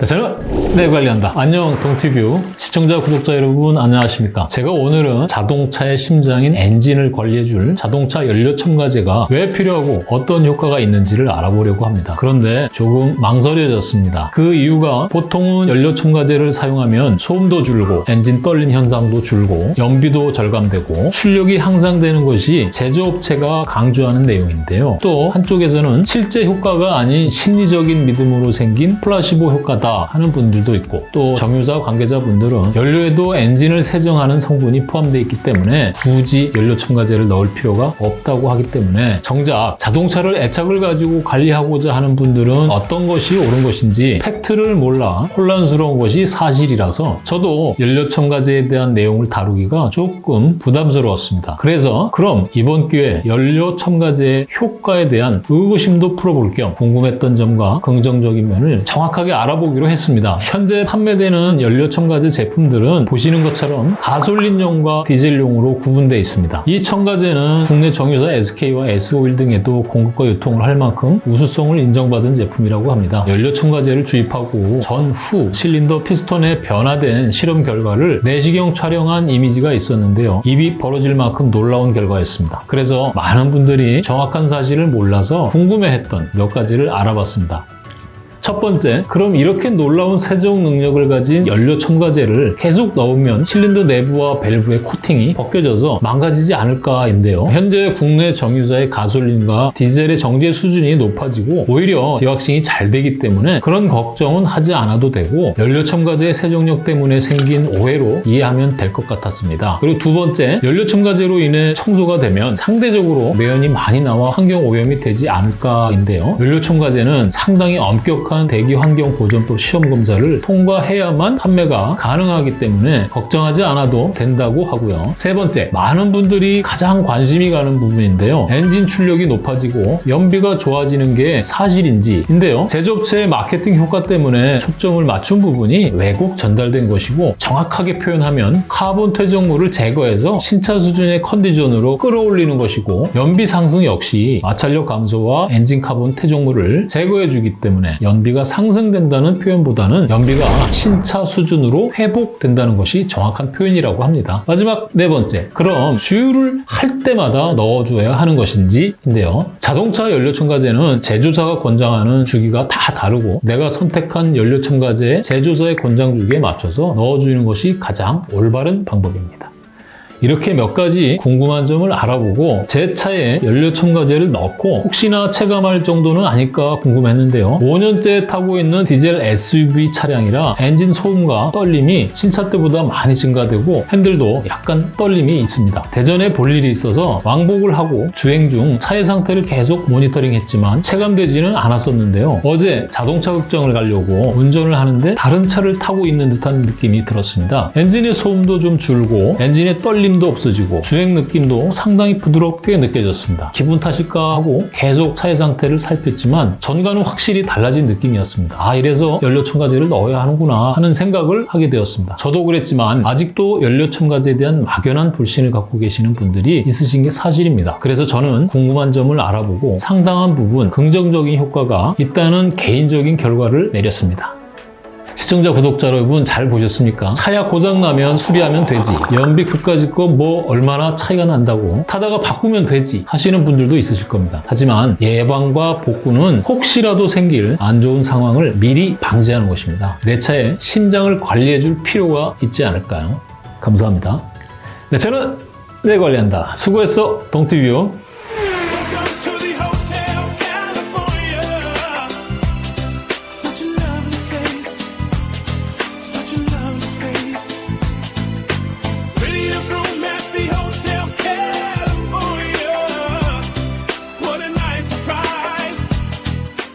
네, 저는 네 관리한다. 안녕 동티뷰 시청자 구독자 여러분 안녕하십니까? 제가 오늘은 자동차의 심장인 엔진을 관리해줄 자동차 연료 첨가제가 왜 필요하고 어떤 효과가 있는지를 알아보려고 합니다. 그런데 조금 망설여졌습니다. 그 이유가 보통은 연료 첨가제를 사용하면 소음도 줄고 엔진 떨림 현상도 줄고 연비도 절감되고 출력이 향상되는 것이 제조업체가 강조하는 내용인데요. 또 한쪽에서는 실제 효과가 아닌 심리적인 믿음으로 생긴 플라시보 효과 다 하는 분들도 있고 또 정유사 관계자분들은 연료에도 엔진을 세정하는 성분이 포함되어 있기 때문에 굳이 연료 첨가제를 넣을 필요가 없다고 하기 때문에 정작 자동차를 애착을 가지고 관리하고자 하는 분들은 어떤 것이 옳은 것인지 팩트를 몰라 혼란스러운 것이 사실이라서 저도 연료 첨가제에 대한 내용을 다루기가 조금 부담스러웠습니다. 그래서 그럼 이번 기회에 연료 첨가제의 효과에 대한 의구심도 풀어볼 겸 궁금했던 점과 긍정적인 면을 정확하게 알아보기 로 했습니다. 현재 판매되는 연료 첨가제 제품들은 보시는 것처럼 가솔린용과 디젤용으로 구분되어 있습니다. 이 첨가제는 국내 정유사 SK와 S-오일 등에도 공급과 유통을 할 만큼 우수성을 인정받은 제품이라고 합니다. 연료 첨가제를 주입하고 전후 실린더 피스톤에 변화된 실험 결과를 내시경 촬영한 이미지가 있었는데요. 입이 벌어질 만큼 놀라운 결과였습니다. 그래서 많은 분들이 정확한 사실을 몰라서 궁금해했던 몇 가지를 알아봤습니다. 첫 번째, 그럼 이렇게 놀라운 세정 능력을 가진 연료 첨가제를 계속 넣으면 실린더 내부와 밸브의 코팅이 벗겨져서 망가지지 않을까인데요. 현재 국내 정유사의 가솔린과 디젤의 정제 수준이 높아지고 오히려 디왁싱이 잘 되기 때문에 그런 걱정은 하지 않아도 되고 연료 첨가제의 세정력 때문에 생긴 오해로 이해하면 될 것 같았습니다. 그리고 두 번째, 연료 첨가제로 인해 청소가 되면 상대적으로 매연이 많이 나와 환경 오염이 되지 않을까인데요. 연료 첨가제는 상당히 엄격한 대기 환경 보존법 시험 검사를 통과해야만 판매가 가능하기 때문에 걱정하지 않아도 된다고 하고요. 세 번째, 많은 분들이 가장 관심이 가는 부분인데요. 엔진 출력이 높아지고 연비가 좋아지는 게 사실인지 인데요. 제조업체의 마케팅 효과 때문에 초점을 맞춘 부분이 왜곡 전달된 것이고 정확하게 표현하면 카본 퇴적물을 제거해서 신차 수준의 컨디션으로 끌어올리는 것이고 연비 상승 역시 마찰력 감소와 엔진 카본 퇴적물을 제거해주기 때문에 연 연비가 상승된다는 표현보다는 연비가 신차 수준으로 회복된다는 것이 정확한 표현이라고 합니다. 마지막 네 번째, 그럼 주유를 할 때마다 넣어줘야 하는 것인지인데요. 자동차 연료 첨가제는 제조사가 권장하는 주기가 다 다르고 내가 선택한 연료 첨가제의 제조사의 권장 주기에 맞춰서 넣어주는 것이 가장 올바른 방법입니다. 이렇게 몇 가지 궁금한 점을 알아보고 제 차에 연료 첨가제를 넣고 혹시나 체감할 정도는 아닐까 궁금했는데요. 5년째 타고 있는 디젤 SUV 차량이라 엔진 소음과 떨림이 신차 때보다 많이 증가되고 핸들도 약간 떨림이 있습니다. 대전에 볼 일이 있어서 왕복을 하고 주행 중 차의 상태를 계속 모니터링했지만 체감되지는 않았었는데요. 어제 자동차 극장을 가려고 운전을 하는데 다른 차를 타고 있는 듯한 느낌이 들었습니다. 엔진의 소음도 좀 줄고 엔진의 떨림 힘도 없어지고 주행 느낌도 상당히 부드럽게 느껴졌습니다. 기분 탓일까 하고 계속 차의 상태를 살폈지만 전과는 확실히 달라진 느낌이었습니다. 아 이래서 연료 첨가제를 넣어야 하는구나 하는 생각을 하게 되었습니다. 저도 그랬지만 아직도 연료 첨가제에 대한 막연한 불신을 갖고 계시는 분들이 있으신 게 사실입니다. 그래서 저는 궁금한 점을 알아보고 상당한 부분 긍정적인 효과가 있다는 개인적인 결과를 내렸습니다. 시청자, 구독자 여러분 잘 보셨습니까? 차야 고장나면 수리하면 되지. 연비 그까짓 거뭐 얼마나 차이가 난다고. 타다가 바꾸면 되지 하시는 분들도 있으실 겁니다. 하지만 예방과 복구는 혹시라도 생길 안 좋은 상황을 미리 방지하는 것입니다. 내 차의 심장을 관리해 줄 필요가 있지 않을까요? 감사합니다. 네, 저는 내 관리한다. 수고했어, 동티뷰.